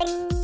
Bing.